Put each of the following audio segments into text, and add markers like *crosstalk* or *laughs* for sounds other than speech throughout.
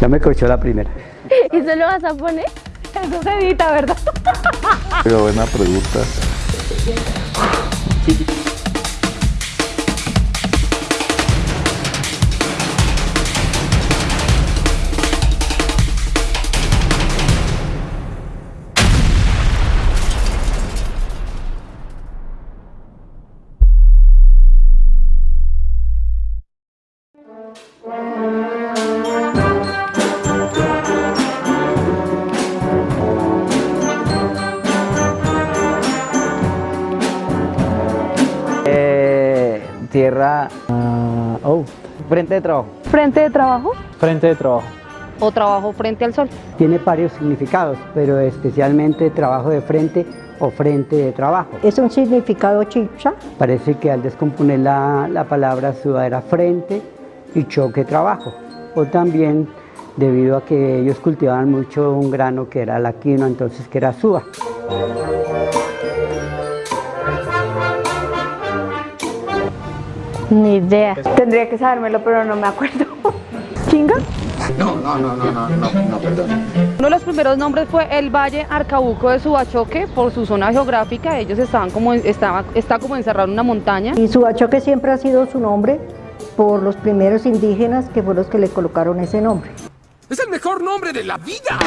Ya me cochó la primera. *laughs* ¿Y se lo vas a poner? Eso se edita, ¿verdad? Pero buena pregunta. *laughs* tierra... ah, oh, frente de trabajo. Frente de trabajo Frente de trabajo. o trabajo frente al sol. Tiene varios significados, pero especialmente trabajo de frente o frente de trabajo. Es un significado chipcha. Parece que al descomponer la, la palabra suba era frente y choque trabajo. O también debido a que ellos cultivaban mucho un grano que era la quinoa, entonces que era suba. Ni idea. Tendría que sabérmelo, pero no me acuerdo. *laughs* ¿Chinga? Uno de los primeros nombres fue el Valle Arcabuco de Subachoque por su zona geográfica. Ellos estaban como, estaba, está como encerrado en una montaña. Y Subachoque siempre ha sido su nombre por los primeros indígenas que fueron los que le colocaron ese nombre. ¡Es el mejor nombre de la vida!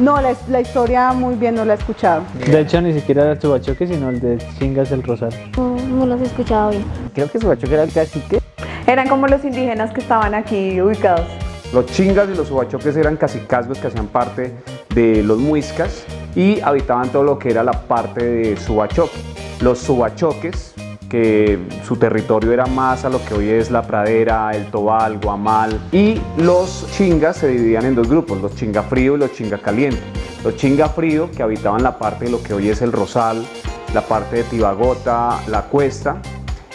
No, la, la historia muy bien no la he escuchado. De hecho, ni siquiera era el Subachoque, sino el de Chingas el Rosal. No, no los he escuchado bien. Creo que Subachoque era el cacique. Eran como los indígenas que estaban aquí ubicados. Los chingas y los subachoques eran cacicazgos que hacían parte de los muiscas y habitaban todo lo que era la parte de subachoque. Los subachoques, que su territorio era más a lo que hoy es la pradera, el tobal, guamal, y los chingas se dividían en dos grupos, los chinga frío y los chinga caliente. Los chinga frío, que habitaban la parte de lo que hoy es el rosal, la parte de Tibagota, la cuesta,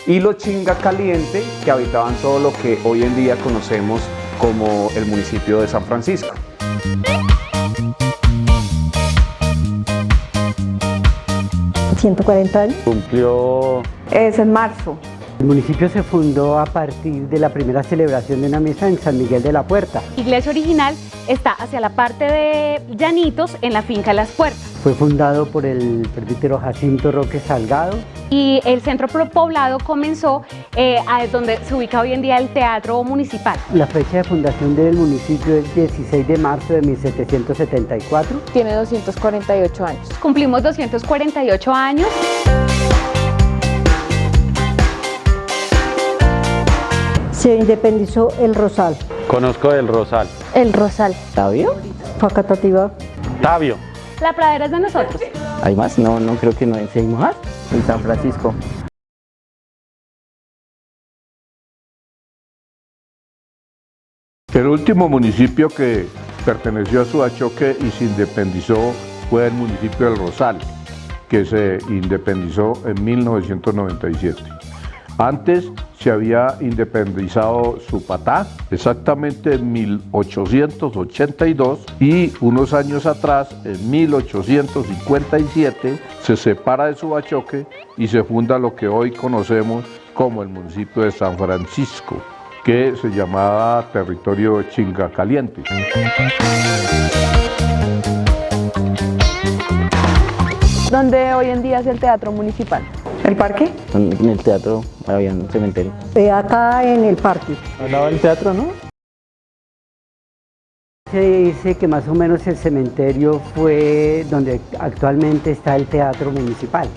y los chinga caliente, que habitaban todo lo que hoy en día conocemos como el municipio de San Francisco. ¿140 años? Cumplió Es en marzo. El municipio se fundó a partir de la primera celebración de una misa en San Miguel de la Puerta. La iglesia original está hacia la parte de Llanitos, en la finca Las Puertas. Fue fundado por el presbítero Jacinto Roque Salgado. Y el centro poblado comenzó eh, a donde se ubica hoy en día el Teatro Municipal. La fecha de fundación del municipio es 16 de marzo de 1774. Tiene 248 años. Cumplimos 248 años. Se independizó el Rosal. Conozco el Rosal. El Rosal. ¿Tabio? Facatativa. Tabio. La pradera es de nosotros. ¿Hay más? No, no creo que no. ¿Sí ¿Hay más? En San Francisco. El último municipio que perteneció a Suachoque y se independizó fue el municipio del Rosal, que se independizó en 1997. Antes se había independizado Supatá, exactamente en 1882, y unos años atrás, en 1857, se separa de Subachoque y se funda lo que hoy conocemos como el municipio de San Francisco, que se llamaba territorio Chinga Caliente. Donde hoy en día es el Teatro Municipal. ¿El parque? En el teatro había un cementerio. Eh, acá en el parque. Al lado del teatro, ¿no? Se dice que más o menos el cementerio fue donde actualmente está el teatro municipal,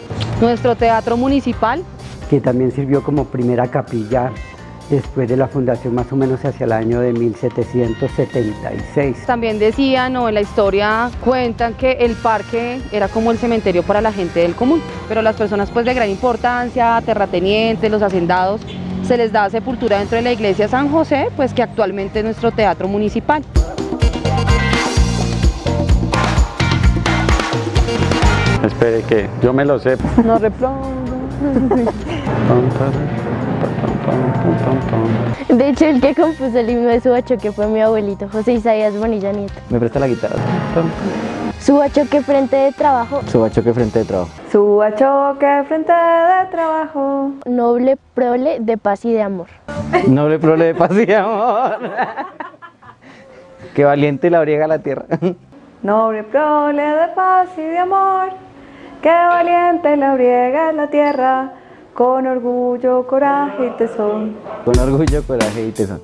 Nuestro Teatro Municipal. que también sirvió como primera capilla después de la fundación más o menos hacia el año de 1776. También decían o en la historia cuentan que el parque era como el cementerio para la gente del común, pero las personas pues de gran importancia, terratenientes, los hacendados, se les da sepultura dentro de la iglesia San José, pues que actualmente es nuestro teatro municipal. Espere que yo me lo sé. No replongo. *laughs* *laughs* De hecho, el que compuso el himno de Subachoque fue mi abuelito, José Isaías Bonilla Nieto. ¿Me presta la guitarra? Subachoque frente de trabajo. Subachoque frente de trabajo. Suba choque frente de trabajo. Noble prole de paz y de amor. Noble prole de paz y de amor. Qué valiente la briega la tierra. Noble prole de paz y de amor. Qué valiente la briega la tierra. Con orgullo, coraje y tesón. Con orgullo, coraje y tesón.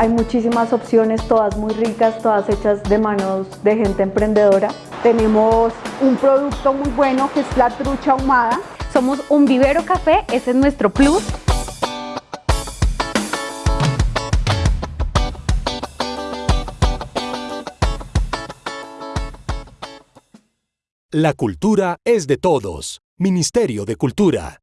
Hay muchísimas opciones, todas muy ricas, todas hechas de manos de gente emprendedora. Tenemos un producto muy bueno que es la trucha ahumada. Somos un vivero café, ese es nuestro plus. La cultura es de todos. Ministerio de Cultura.